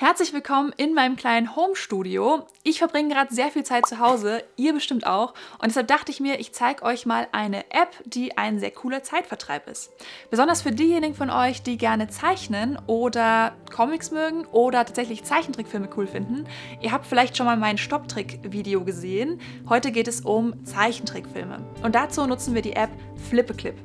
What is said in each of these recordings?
Herzlich willkommen in meinem kleinen Home-Studio. Ich verbringe gerade sehr viel Zeit zu Hause, ihr bestimmt auch. Und deshalb dachte ich mir, ich zeige euch mal eine App, die ein sehr cooler Zeitvertreib ist. Besonders für diejenigen von euch, die gerne zeichnen oder Comics mögen oder tatsächlich Zeichentrickfilme cool finden. Ihr habt vielleicht schon mal mein Stopptrick-Video gesehen. Heute geht es um Zeichentrickfilme. Und dazu nutzen wir die App Flippeclip.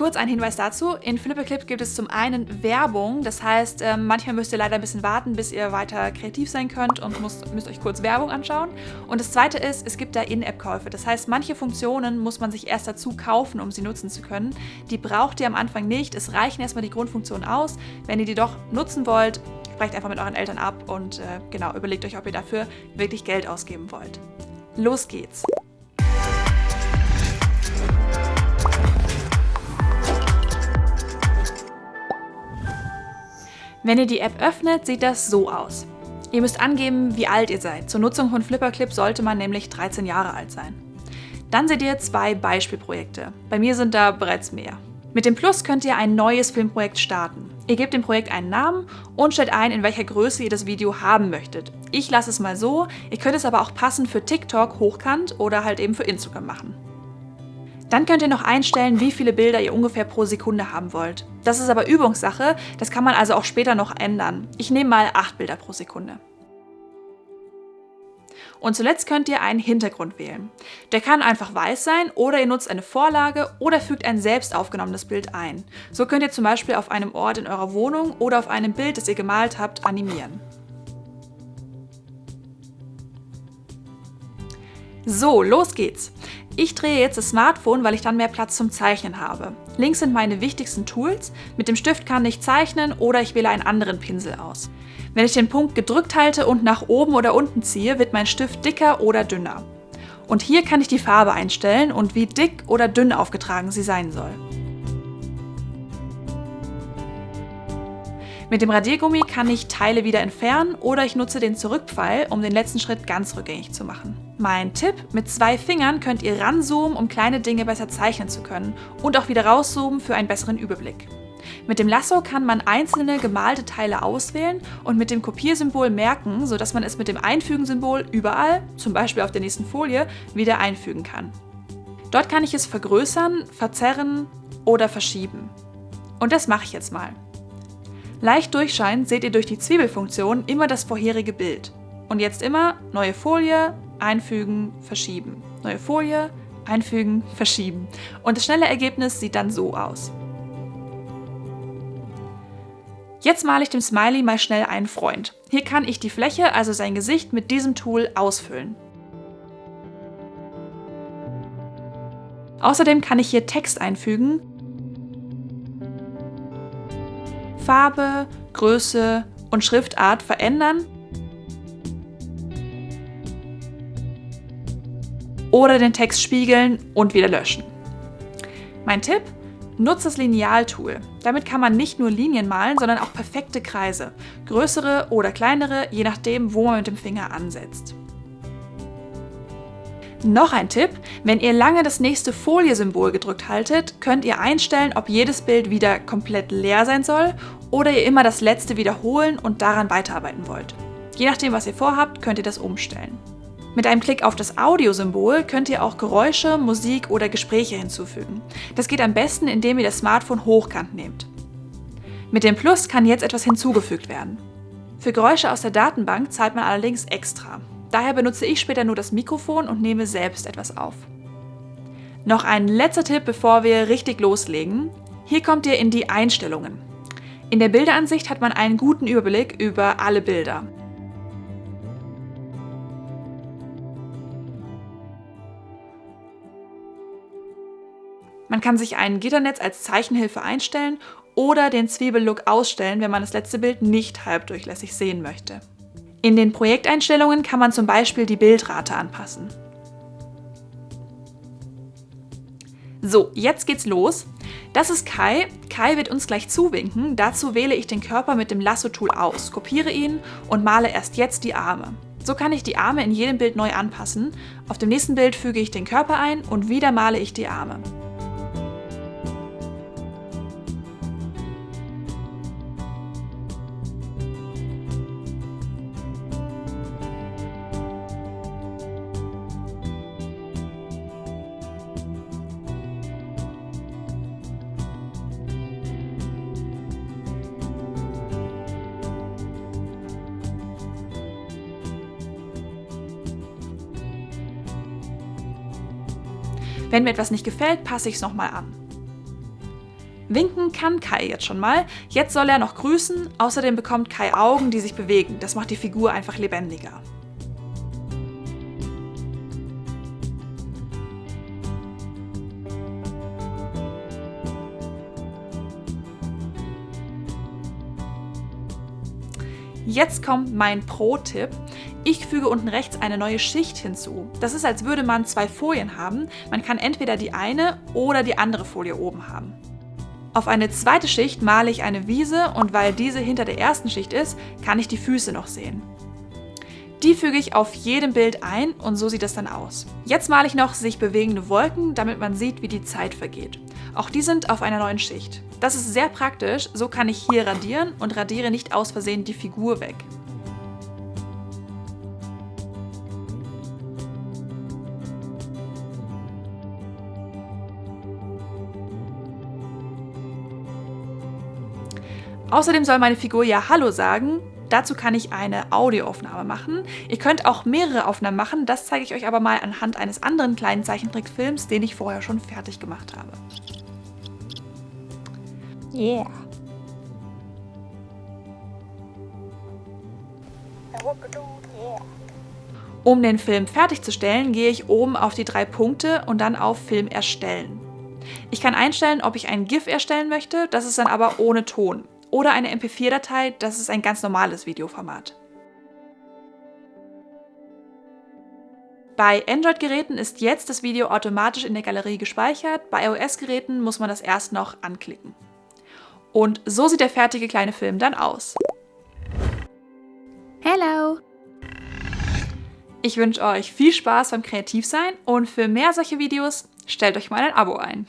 Kurz ein Hinweis dazu, in Flipperclip gibt es zum einen Werbung, das heißt, ähm, manchmal müsst ihr leider ein bisschen warten, bis ihr weiter kreativ sein könnt und müsst, müsst euch kurz Werbung anschauen. Und das zweite ist, es gibt da In-App-Käufe, das heißt, manche Funktionen muss man sich erst dazu kaufen, um sie nutzen zu können. Die braucht ihr am Anfang nicht, es reichen erstmal die Grundfunktionen aus. Wenn ihr die doch nutzen wollt, sprecht einfach mit euren Eltern ab und äh, genau, überlegt euch, ob ihr dafür wirklich Geld ausgeben wollt. Los geht's! Wenn ihr die App öffnet, sieht das so aus. Ihr müsst angeben, wie alt ihr seid. Zur Nutzung von Flipperclip sollte man nämlich 13 Jahre alt sein. Dann seht ihr zwei Beispielprojekte. Bei mir sind da bereits mehr. Mit dem Plus könnt ihr ein neues Filmprojekt starten. Ihr gebt dem Projekt einen Namen und stellt ein, in welcher Größe ihr das Video haben möchtet. Ich lasse es mal so, ihr könnt es aber auch passend für TikTok hochkant oder halt eben für Instagram machen. Dann könnt ihr noch einstellen, wie viele Bilder ihr ungefähr pro Sekunde haben wollt. Das ist aber Übungssache, das kann man also auch später noch ändern. Ich nehme mal 8 Bilder pro Sekunde. Und zuletzt könnt ihr einen Hintergrund wählen. Der kann einfach weiß sein oder ihr nutzt eine Vorlage oder fügt ein selbst aufgenommenes Bild ein. So könnt ihr zum Beispiel auf einem Ort in eurer Wohnung oder auf einem Bild, das ihr gemalt habt, animieren. So, los geht's! Ich drehe jetzt das Smartphone, weil ich dann mehr Platz zum Zeichnen habe. Links sind meine wichtigsten Tools. Mit dem Stift kann ich zeichnen oder ich wähle einen anderen Pinsel aus. Wenn ich den Punkt gedrückt halte und nach oben oder unten ziehe, wird mein Stift dicker oder dünner. Und hier kann ich die Farbe einstellen und wie dick oder dünn aufgetragen sie sein soll. Mit dem Radiergummi kann ich Teile wieder entfernen oder ich nutze den Zurückpfeil, um den letzten Schritt ganz rückgängig zu machen. Mein Tipp, mit zwei Fingern könnt ihr ranzoomen, um kleine Dinge besser zeichnen zu können und auch wieder rauszoomen für einen besseren Überblick. Mit dem Lasso kann man einzelne gemalte Teile auswählen und mit dem Kopiersymbol merken, sodass man es mit dem Einfügen-Symbol überall, zum Beispiel auf der nächsten Folie, wieder einfügen kann. Dort kann ich es vergrößern, verzerren oder verschieben. Und das mache ich jetzt mal. Leicht durchscheinend seht ihr durch die Zwiebelfunktion immer das vorherige Bild. Und jetzt immer neue Folie, einfügen, verschieben. Neue Folie, einfügen, verschieben. Und das schnelle Ergebnis sieht dann so aus. Jetzt male ich dem Smiley mal schnell einen Freund. Hier kann ich die Fläche, also sein Gesicht, mit diesem Tool ausfüllen. Außerdem kann ich hier Text einfügen, Farbe, Größe und Schriftart verändern oder den Text spiegeln und wieder löschen. Mein Tipp? Nutzt das Lineal-Tool. Damit kann man nicht nur Linien malen, sondern auch perfekte Kreise. Größere oder kleinere, je nachdem, wo man mit dem Finger ansetzt. Noch ein Tipp, wenn ihr lange das nächste Folie-Symbol gedrückt haltet, könnt ihr einstellen, ob jedes Bild wieder komplett leer sein soll oder ihr immer das letzte wiederholen und daran weiterarbeiten wollt. Je nachdem, was ihr vorhabt, könnt ihr das umstellen. Mit einem Klick auf das Audiosymbol könnt ihr auch Geräusche, Musik oder Gespräche hinzufügen. Das geht am besten, indem ihr das Smartphone hochkant nehmt. Mit dem Plus kann jetzt etwas hinzugefügt werden. Für Geräusche aus der Datenbank zahlt man allerdings extra. Daher benutze ich später nur das Mikrofon und nehme selbst etwas auf. Noch ein letzter Tipp, bevor wir richtig loslegen. Hier kommt ihr in die Einstellungen. In der Bilderansicht hat man einen guten Überblick über alle Bilder. Man kann sich ein Gitternetz als Zeichenhilfe einstellen oder den Zwiebellook ausstellen, wenn man das letzte Bild nicht halbdurchlässig sehen möchte. In den Projekteinstellungen kann man zum Beispiel die Bildrate anpassen. So, jetzt geht's los. Das ist Kai. Kai wird uns gleich zuwinken. Dazu wähle ich den Körper mit dem Lasso-Tool aus, kopiere ihn und male erst jetzt die Arme. So kann ich die Arme in jedem Bild neu anpassen. Auf dem nächsten Bild füge ich den Körper ein und wieder male ich die Arme. Wenn mir etwas nicht gefällt, passe ich es nochmal an. Winken kann Kai jetzt schon mal. Jetzt soll er noch grüßen. Außerdem bekommt Kai Augen, die sich bewegen. Das macht die Figur einfach lebendiger. Jetzt kommt mein Pro-Tipp. Ich füge unten rechts eine neue Schicht hinzu. Das ist, als würde man zwei Folien haben. Man kann entweder die eine oder die andere Folie oben haben. Auf eine zweite Schicht male ich eine Wiese und weil diese hinter der ersten Schicht ist, kann ich die Füße noch sehen. Die füge ich auf jedem Bild ein und so sieht es dann aus. Jetzt male ich noch sich bewegende Wolken, damit man sieht, wie die Zeit vergeht. Auch die sind auf einer neuen Schicht. Das ist sehr praktisch, so kann ich hier radieren und radiere nicht aus Versehen die Figur weg. Außerdem soll meine Figur ja Hallo sagen. Dazu kann ich eine Audioaufnahme machen. Ihr könnt auch mehrere Aufnahmen machen, das zeige ich euch aber mal anhand eines anderen kleinen Zeichentrickfilms, den ich vorher schon fertig gemacht habe. Yeah. Um den Film fertigzustellen, gehe ich oben auf die drei Punkte und dann auf Film erstellen. Ich kann einstellen, ob ich ein GIF erstellen möchte, das ist dann aber ohne Ton oder eine MP4-Datei, das ist ein ganz normales Videoformat. Bei Android-Geräten ist jetzt das Video automatisch in der Galerie gespeichert, bei iOS-Geräten muss man das erst noch anklicken. Und so sieht der fertige kleine Film dann aus. Hello! Ich wünsche euch viel Spaß beim Kreativsein und für mehr solche Videos stellt euch mal ein Abo ein.